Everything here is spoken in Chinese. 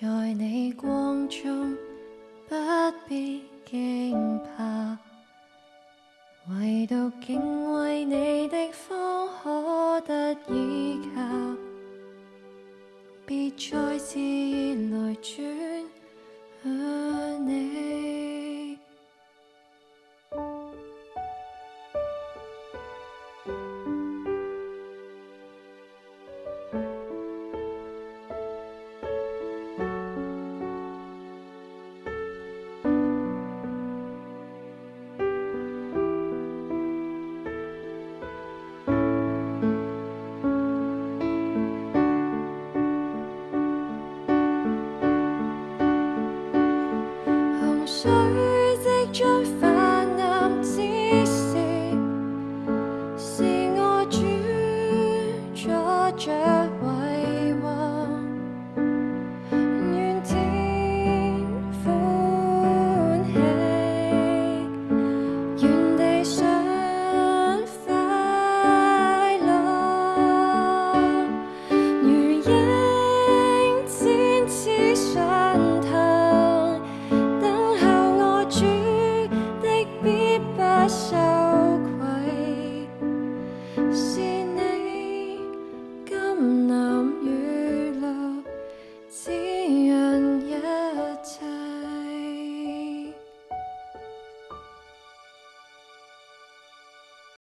在你光中不必惊怕，唯独敬畏你的方可得依靠，别再自意来转你。水即将泛滥之时，是我主作证。